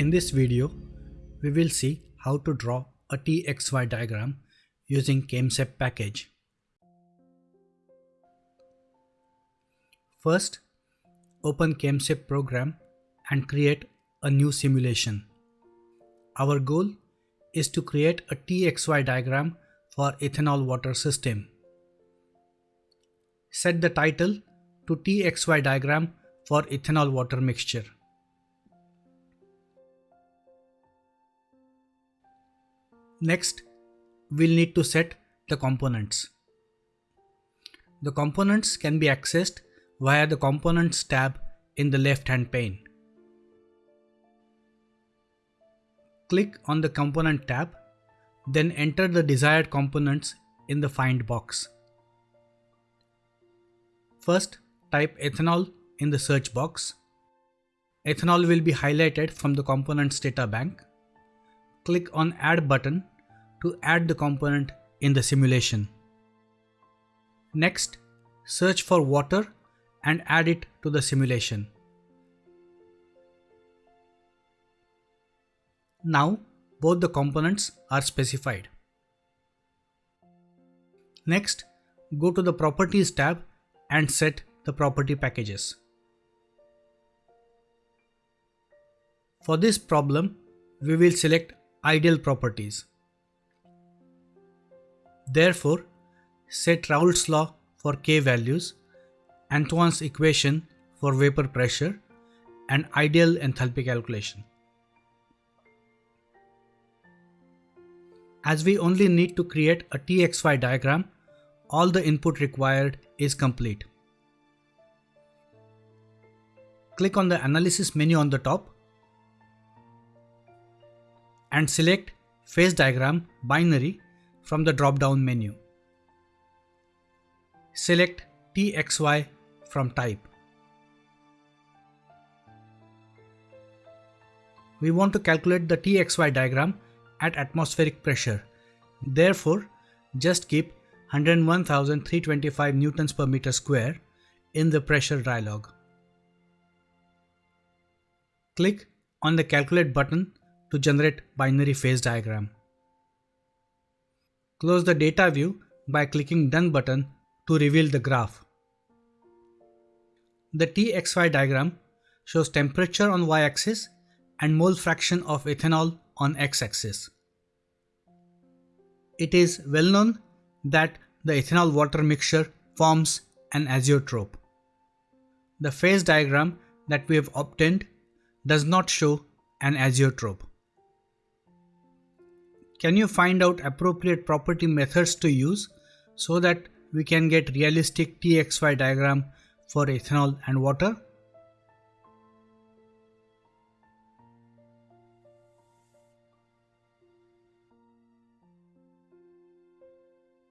In this video, we will see how to draw a TXY diagram using ChemSep package. First, open ChemSep program and create a new simulation. Our goal is to create a TXY diagram for ethanol water system. Set the title to TXY diagram for ethanol water mixture. Next, we'll need to set the components. The components can be accessed via the Components tab in the left hand pane. Click on the Component tab, then enter the desired components in the Find box. First, type ethanol in the search box. Ethanol will be highlighted from the components data bank. Click on Add button to add the component in the simulation. Next, search for water and add it to the simulation. Now, both the components are specified. Next, go to the Properties tab and set the property packages. For this problem, we will select ideal properties. Therefore, set Raoult's law for K values, Antoine's equation for vapor pressure, and ideal enthalpy calculation. As we only need to create a TXY diagram, all the input required is complete. Click on the analysis menu on the top and select phase diagram binary from the drop down menu. Select TXY from type. We want to calculate the TXY diagram at atmospheric pressure. Therefore, just keep 101,325 newtons per meter square in the pressure dialog. Click on the calculate button to generate binary phase diagram. Close the data view by clicking done button to reveal the graph. The TXY diagram shows temperature on y-axis and mole fraction of ethanol on x-axis. It is well known that the ethanol water mixture forms an azeotrope. The phase diagram that we have obtained does not show an azeotrope. Can you find out appropriate property methods to use so that we can get realistic TXY diagram for ethanol and water?